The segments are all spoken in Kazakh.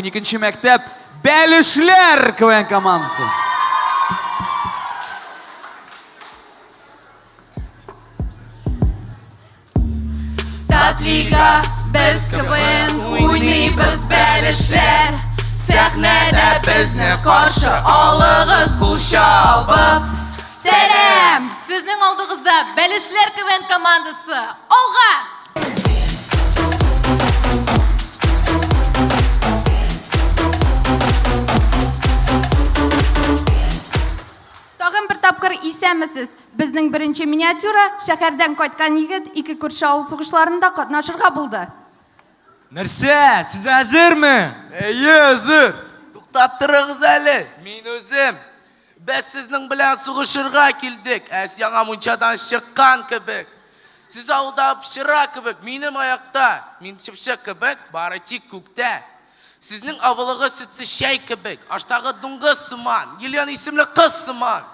12 мектеп Бәлішлер КВН командасы. Татлига biz kıvın Uynayız bəlişlər Səhnədə bizni qarşı alığız qul şabı Сәлем! Сіздің алдығызда Бәлішлер КВН командасы. Олға! Тапкыр исәмісіз. Безнең беренче миниатюра шәһәрдән кайткан егет ике күрше авыл сугышларында катнашырга булды. Нәрсә, сіз әзірме? Әйе, әзір. Туктап торыгыз әле. Мин үзем. Без сезнең белән сугышырга килдек. Әс яңа мунчадан чыккан кебек. Сез авылда пычыра кебек, минем аякта. Мин чыпчык кебек, бары тик күктә. Сезнең авылыгыз сөтле чәй кебек, аштагы дуңгыз сыман, Елена исемле кыз сыман.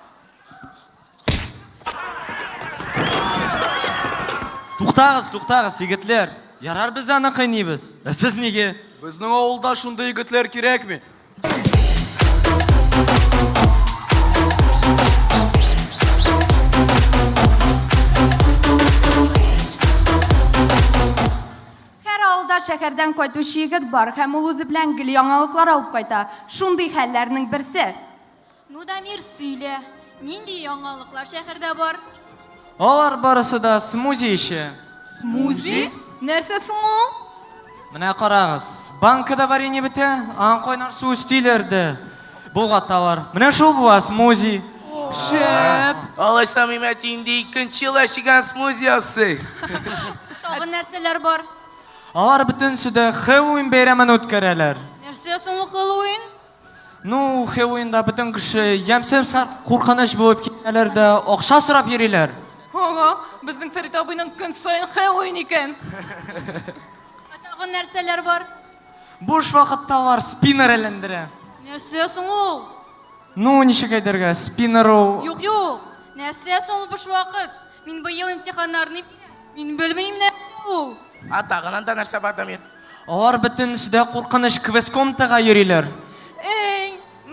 Туктагыз, туктагыз, егетләр. Ярар без аны кыйныйбыз. Ә сез неге? Безнең авылда шундый егетләр кирәкми? Һәр авылда шәһәрдән кайтучы егет бар һәм ул үзе белән гел яңалыклар алып кайта. Шундый хәлләрнең берсе. Ну да мир сөйлә. Нинди яңалыклар шәһәрдә бар? Алар барысы да смузи ише. Смузи? Нәрсә соң ул? Менә карагыз. Банкада варенье бетә, ан кайнар су өстиләрде. Булга товар. Менә шул була смузи. Шәп. Алайса мимәт инде икенче ел әчегән смузи ясый. Тагын нәрсәләр бар? Алар бөтенсе дә Хэллоуин бәйрәмен үткәрәләр. Нәрсә соң ул Хэллоуин? Ну, Хэллоуинда бөтен кеше ямсыз куркыныч булып китәләр дә акча сорап йөриләр. Ага, безнең Фәрит абыйның көн саен Хэллоуин икән. Тагын нәрсәләр бар? Буш вакытта алар спиннер әйләндерә. Нәрсә соң ул? Ну, ничек әйтергә, спиннер ул Юк, юк. Нәрсә соң ул буш вакыт? Мин быел имтиханнарны мин белмим нәрсә ул. А тагын анда нәрсә бар да мин? Алар бөтенсе дә куркыныч квест комнатага йөриләр.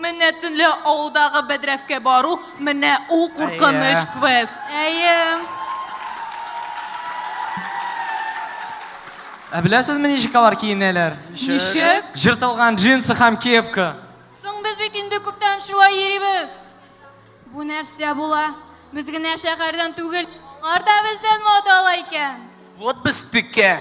Эй, менә төнлә авылдагы бәдрәфкә бару, менә ул куркыныч Әйе. квест. Әйе. Ә беләсезме ничек алар киенәләр? Ничек? Жыртылган джинсы һәм кепка. Соң без бит инде күптән шулай йөрибез. Бу нәрсә була? Без генә шәһәрдән түгел, алар да бездән модалы икән. Вот бездеке.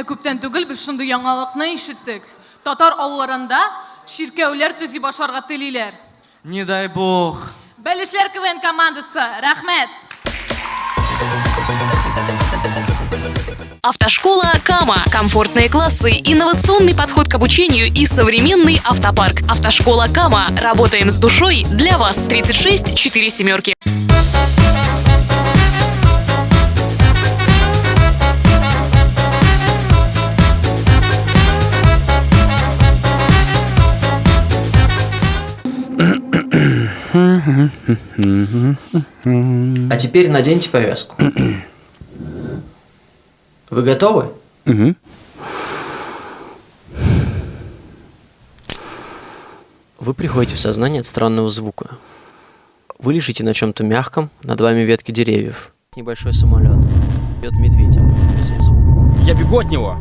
Ә күптән түгел без шундый яңалыкны ишеттек. Татар авылларында ширкәүләр төзи башларга телиләр. Не дай бог. Бәлешләр КВН командасы, рәхмәт. Автошкола Кама. Комфортные классы, инновационный подход к обучению и современный автопарк. Автошкола Кама. Работаем с душой для вас. 36 4 семерки. А теперь наденьте повязку. Вы готовы? Вы приходите в сознание от странного звука. Вы лежите на чем-то мягком, над вами ветки деревьев. Небольшой самолет. Бьет медведь. Звук. Я бегу от него.